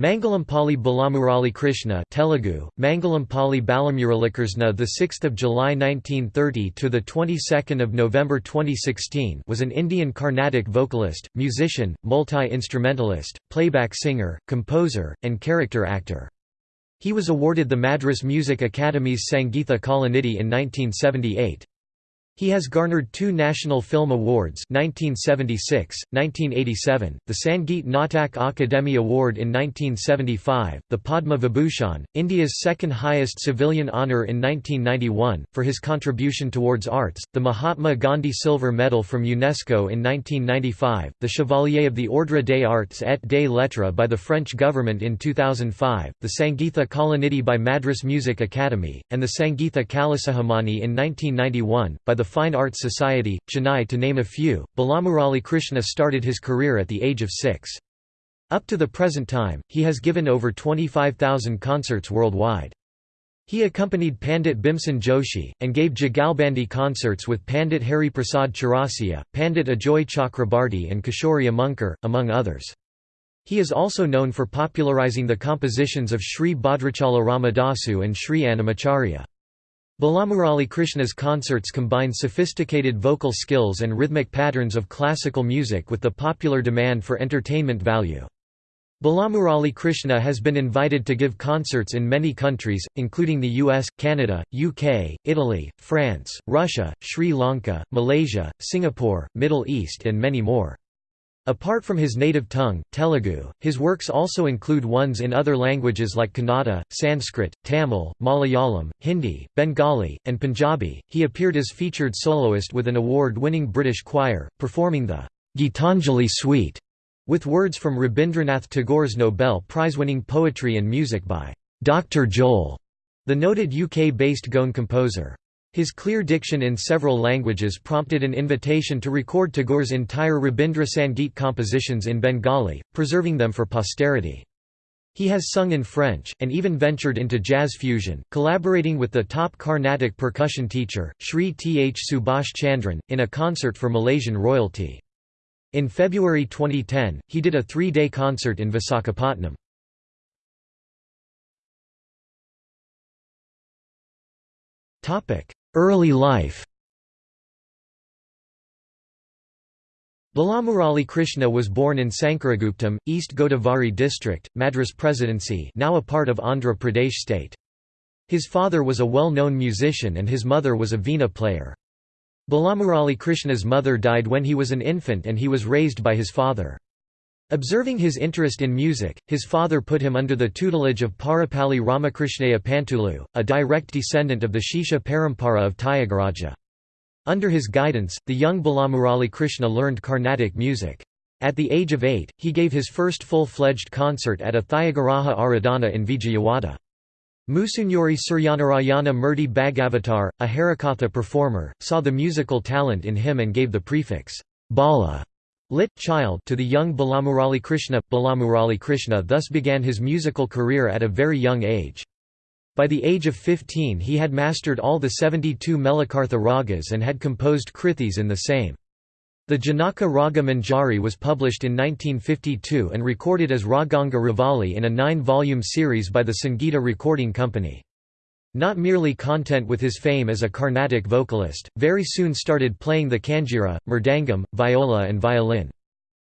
Mangalampalli Balamurali Krishna Telugu Mangalampalli Balamuralikrishna the 6th of July 1930 to the 22nd of November 2016 was an Indian Carnatic vocalist musician multi-instrumentalist playback singer composer and character actor. He was awarded the Madras Music Academy's Sangeetha Kalanidhi in 1978 he has garnered two National Film Awards 1976, 1987, the Sangeet Natak Akademi Award in 1975, the Padma Vibhushan, India's second highest civilian honour in 1991, for his contribution towards arts, the Mahatma Gandhi Silver Medal from UNESCO in 1995, the Chevalier of the Ordre des Arts et des Lettres by the French government in 2005, the Sangeetha Kalanidhi by Madras Music Academy, and the Sangeetha Kalasikhamani in 1991, by the the Fine Arts Society, Chennai to name a few. Balamurali Krishna started his career at the age of six. Up to the present time, he has given over 25,000 concerts worldwide. He accompanied Pandit Bhimsen Joshi, and gave Jugalbandi concerts with Pandit Hari Prasad Chaurasia, Pandit Ajoy Chakrabarti and Kishori Amonkar, among others. He is also known for popularizing the compositions of Sri Bhadrachala Ramadasu and Sri Annamacharya. Balamurali Krishna's concerts combine sophisticated vocal skills and rhythmic patterns of classical music with the popular demand for entertainment value. Balamurali Krishna has been invited to give concerts in many countries, including the US, Canada, UK, Italy, France, Russia, Sri Lanka, Malaysia, Singapore, Middle East and many more. Apart from his native tongue, Telugu, his works also include ones in other languages like Kannada, Sanskrit, Tamil, Malayalam, Hindi, Bengali, and Punjabi. He appeared as featured soloist with an award winning British choir, performing the Gitanjali Suite with words from Rabindranath Tagore's Nobel Prize winning poetry and music by Dr. Joel, the noted UK based Goan composer. His clear diction in several languages prompted an invitation to record Tagore's entire Rabindra Sangeet compositions in Bengali, preserving them for posterity. He has sung in French, and even ventured into jazz fusion, collaborating with the top Carnatic percussion teacher, Sri Th Subhash Chandran, in a concert for Malaysian royalty. In February 2010, he did a three-day concert in Visakhapatnam. Early life Balamurali Krishna was born in Sankaraguptam, East Godavari district, Madras Presidency now a part of Andhra Pradesh state. His father was a well-known musician and his mother was a veena player. Balamurali Krishna's mother died when he was an infant and he was raised by his father. Observing his interest in music, his father put him under the tutelage of Parapalli Ramakrishnaya Pantulu, a direct descendant of the Shishya Parampara of Tyagaraja. Under his guidance, the young Balamurali Krishna learned Carnatic music. At the age of eight, he gave his first full-fledged concert at a Tyagaraja Aradhana in Vijayawada. Musunuri Suryanarayana Murti Bhagavatar, a Harikatha performer, saw the musical talent in him and gave the prefix, Bala lit child to the young Balamurali Krishna. Balamurali Krishna thus began his musical career at a very young age. By the age of 15 he had mastered all the 72 Melakartha ragas and had composed krithis in the same. The Janaka Raga Manjari was published in 1952 and recorded as Raganga Ravali in a nine-volume series by the Sangeeta Recording Company. Not merely content with his fame as a Carnatic vocalist, very soon started playing the kanjira, mridangam, viola and violin.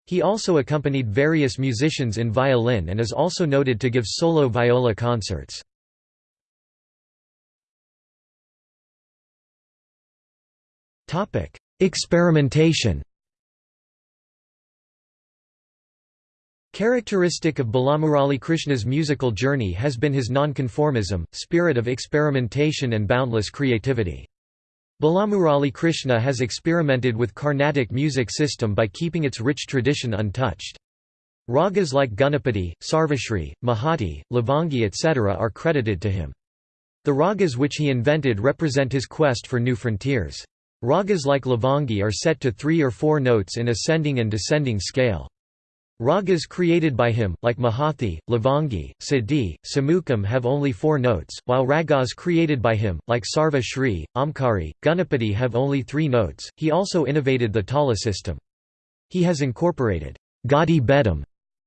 He also accompanied various musicians in violin and is also noted to give solo viola concerts. Experimentation Characteristic of Balamurali Krishna's musical journey has been his nonconformism, spirit of experimentation and boundless creativity. Balamurali Krishna has experimented with Carnatic music system by keeping its rich tradition untouched. Ragas like Ganapati, Sarvashri, Mahati, Lavangi etc. are credited to him. The ragas which he invented represent his quest for new frontiers. Ragas like Lavangi are set to three or four notes in ascending and descending scale. Ragas created by him, like Mahathi, Lavangi, Siddhi, Sumukham have only four notes, while ragas created by him, like Sarva Shri, Omkari, Ganapati have only three notes. He also innovated the Tala system. He has incorporated Gadi Bedam,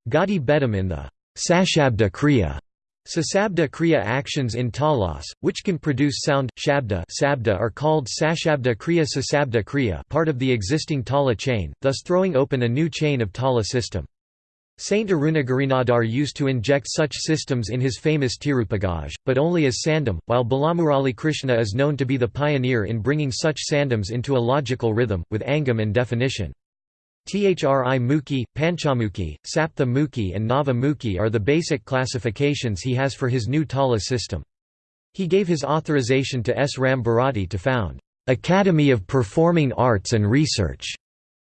Gadi Bedam in the Sashabda Kriya Sasabda Kriya actions in talas, which can produce sound, shabda sabda are called Sashabda Kriya Sasabda Kriya part of the existing tala chain, thus throwing open a new chain of tala system. Saint Arunagirinadar used to inject such systems in his famous Tiruppugazh, but only as sandam, while Balamurali Krishna is known to be the pioneer in bringing such sandams into a logical rhythm, with angam and definition. Thri Mukhi, Panchamukhi, Saptha Mukhi and Nava Mukhi are the basic classifications he has for his new Tala system. He gave his authorization to S. Ram Bharati to found, "'Academy of Performing Arts and Research'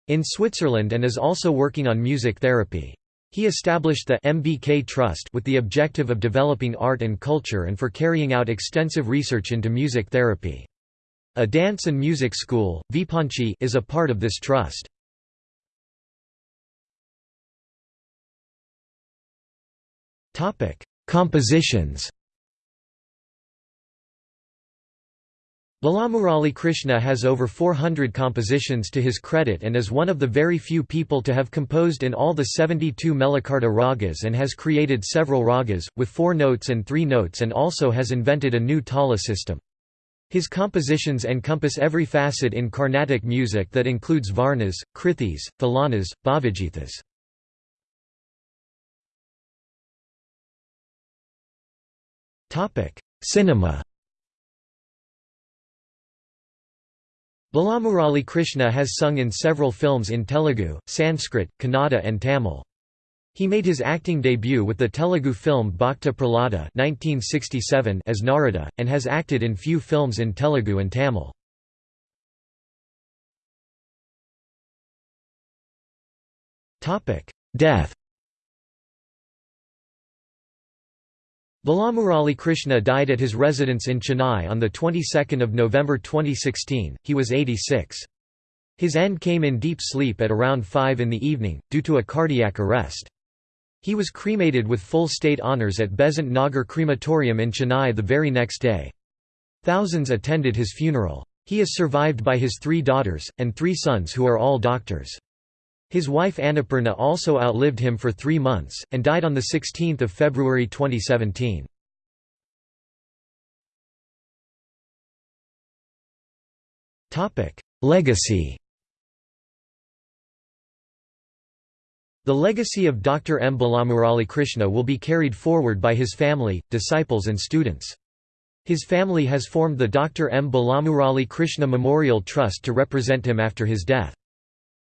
in Switzerland and is also working on music therapy. He established the MBK Trust with the objective of developing art and culture and for carrying out extensive research into music therapy. A dance and music school, Vipanchi, is a part of this trust. Compositions Balamurali Krishna has over 400 compositions to his credit and is one of the very few people to have composed in all the 72 Melakarta ragas and has created several ragas, with four notes and three notes and also has invented a new tala system. His compositions encompass every facet in Carnatic music that includes varnas, krithis, thillanas, bhavajithas. Cinema Balamurali Krishna has sung in several films in Telugu, Sanskrit, Kannada and Tamil. He made his acting debut with the Telugu film Bhakta Prahlada as Narada, and has acted in few films in Telugu and Tamil. Death Balamurali Krishna died at his residence in Chennai on the 22nd of November 2016. He was 86. His end came in deep sleep at around 5 in the evening, due to a cardiac arrest. He was cremated with full state honours at Besant Nagar Crematorium in Chennai the very next day. Thousands attended his funeral. He is survived by his three daughters, and three sons who are all doctors. His wife Annapurna also outlived him for three months, and died on 16 February 2017. Legacy The legacy of Dr. M. Balamurali Krishna will be carried forward by his family, disciples and students. His family has formed the Dr. M. Balamurali Krishna Memorial Trust to represent him after his death.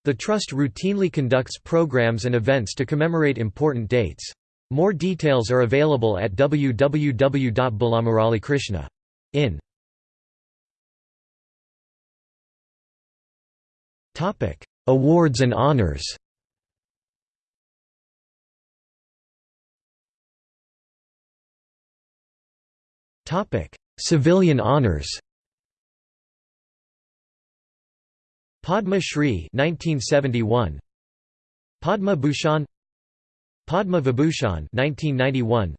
The Trust routinely conducts programs and events to commemorate important dates. More details are available at www.balamuralikrishna.in. Awards and honors. Civilian honors Padma Shri 1971 Padma Bhushan. Padma Vibhushan 1991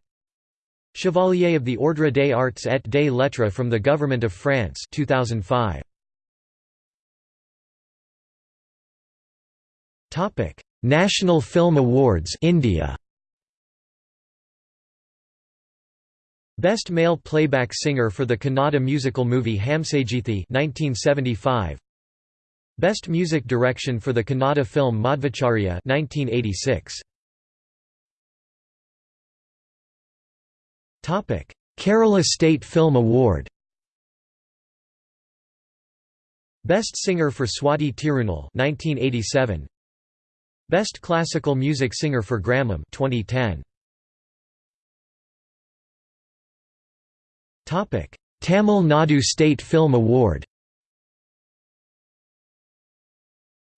Chevalier of the Ordre des Arts et des Lettres from the Government of France 2005 Topic National Film Awards India. Best Male Playback Singer for the Kannada musical movie Hamsageethi 1975 Best Music Direction for the Kannada film Madhvacharya 1986. Topic: Kerala State Film Award. Best Singer for Swati Tirunal 1987. Best Classical Music Singer for Gramam 2010. Topic: Tamil Nadu State Film Award.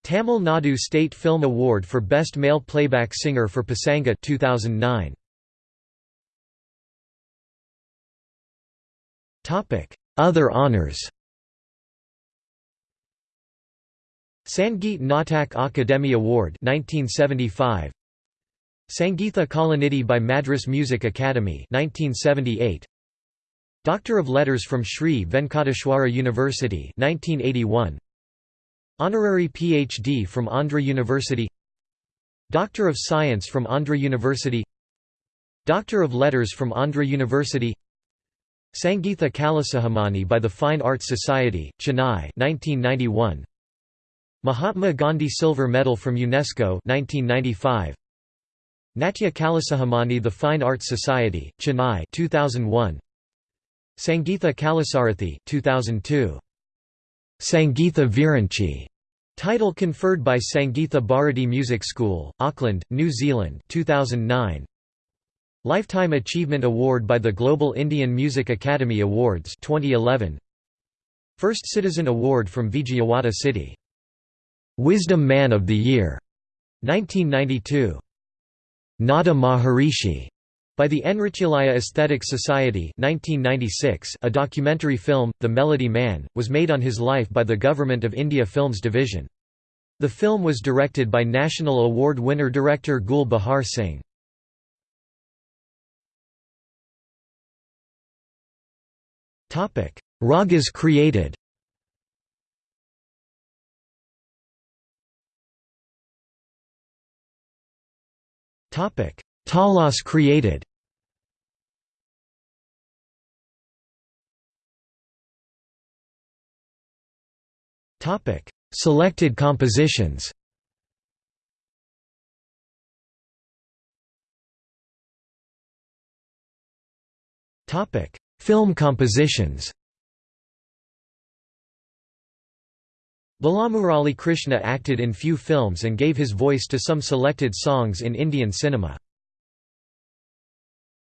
Tamil Nadu State Film Award for Best Male Playback Singer for Pasanga 2009. Topic: Other honors. Sangeet Natak Akademi Award 1975. Sangeetha Kalanidhi by Madras Music Academy 1978. Doctor of Letters from Sri Venkateshwara University 1981. Honorary PhD from Andhra University Doctor of Science from Andhra University Doctor of Letters from Andhra University Sangeetha Kalasikhamani by the Fine Arts Society, Chennai 1991. Mahatma Gandhi Silver Medal from UNESCO 1995. Natya Kalasikhamani The Fine Arts Society, Chennai 2001. Sangeetha Kalasarathi 2002. Sangeetha Viranchi title conferred by Sangeetha Bharati Music School, Auckland, New Zealand 2009. Lifetime Achievement Award by the Global Indian Music Academy Awards 2011. First Citizen Award from Vijayawada City. Wisdom Man of the Year 1992. Nada Maharishi by the Enrichilaya Aesthetic Society 1996, a documentary film, The Melody Man, was made on his life by the Government of India Films Division. The film was directed by National Award winner director Gul Bahar Singh. Ragas created Talas created Selected compositions. Film compositions. Balamurali Krishna acted in few films and gave his voice to some selected songs in Indian cinema.